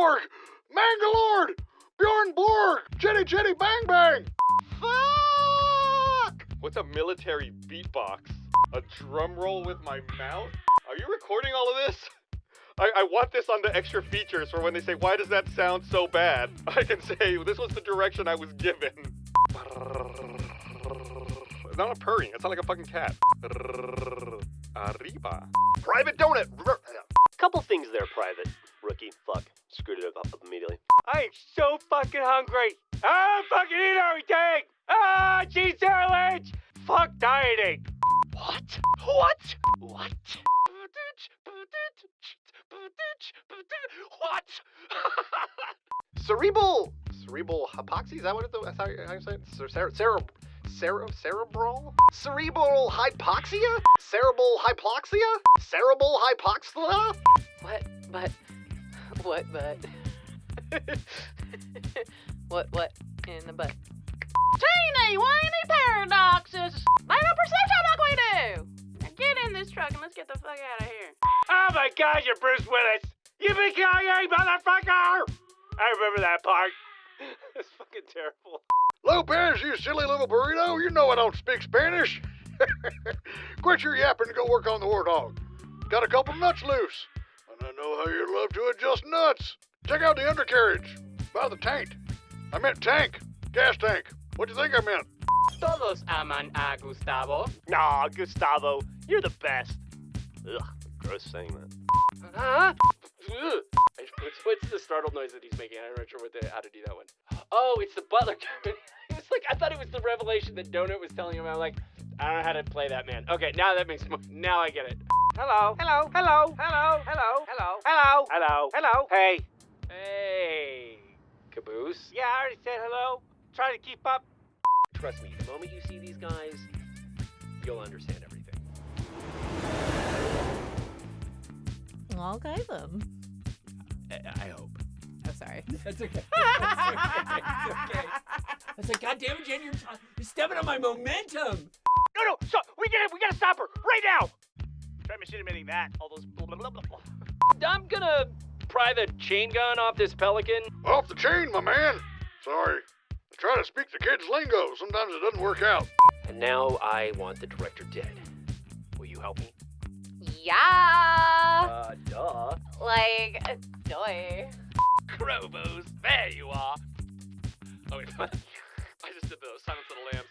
Borg, Mangalore, Bjorn Borg, Jenny Jenny Bang Bang. Fuck! What's a military beatbox? A drum roll with my mouth? Are you recording all of this? I, I want this on the extra features for when they say, why does that sound so bad? I can say, this was the direction I was given. It's not a purring, it's not like a fucking cat. Arriba. Private donut. Couple things there, Private. Rookie. Fuck. Screwed it up, up immediately. I am so fucking hungry. I fucking eat everything. Ah, cheese sandwich. Fuck dieting. What? What? What? What? Cerebral. Cerebral hypoxia. Is that what it, that's how you, how you say it? Cer- cer- cere- cere- cerebral? Cerebral hypoxia? Cerebral hypoxia? Cerebral hypoxia? What? But. What? But. what? What? In the butt. Teeny whiny paradoxes. Make a perception like we do. Now get in this truck and let's get the fuck out of here. Oh my god, you're Bruce Willis. You big Kanye motherfucker. I remember that part. it's fucking terrible. Lopez, you silly little burrito, you know I don't speak Spanish. Quit your yapping and go work on the warthog. Got a couple nuts loose, and I know how you love to adjust nuts. Check out the undercarriage by the tank. I meant tank, gas tank. What do you think I meant? Todos aman a Gustavo. Nah, Gustavo, you're the best. Ugh, gross saying that. Huh? What's, what's the startled noise that he's making? I'm not sure what the, how to do that one. Oh, it's the butler. it's like I thought it was the revelation that Donut was telling him. I'm like, I don't know how to play that man. Okay, now that makes more. Now I get it. Hello. Hello. Hello. Hello. Hello. Hello. Hello. Hello. Hello. Hey. Hey, Caboose. Yeah, I already said hello. Try to keep up. Trust me, the moment you see these guys, you'll understand everything. Okay then. I, I hope. Oh, sorry. That's okay. That's okay. It's okay. I was like, God damn it, Jen, you're, you're stepping on my momentum. No, no. So we gotta, we gotta stop her right now. Try admitting that. All those. Blah, blah, blah, blah, blah. I'm gonna pry the chain gun off this pelican. Off the chain, my man. Sorry. I try to speak the kids' lingo. Sometimes it doesn't work out. And now I want the director dead. Will you help me? Yeah. Uh, duh. Like, uh, joy. Krobos, there you are. Oh wait, I just did the Silence of the Lambs.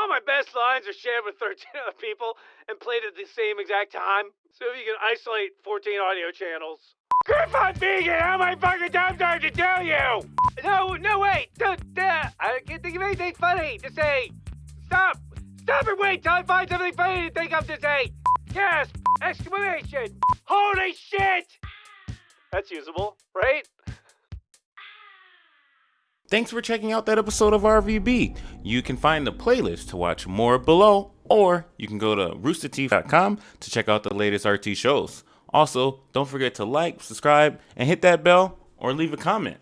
All my best lines are shared with 13 other people and played at the same exact time. So if you can isolate 14 audio channels. Griffon Vegan, how my fucking time time to tell you? No, no, wait, don't, uh, I can't think of anything funny to say. Stop, stop and wait till I find something funny to think of to say. Gasp, exclamation, holy shit! That's usable, right? Thanks for checking out that episode of RVB. You can find the playlist to watch more below, or you can go to roosterteeth.com to check out the latest RT shows. Also, don't forget to like, subscribe, and hit that bell or leave a comment.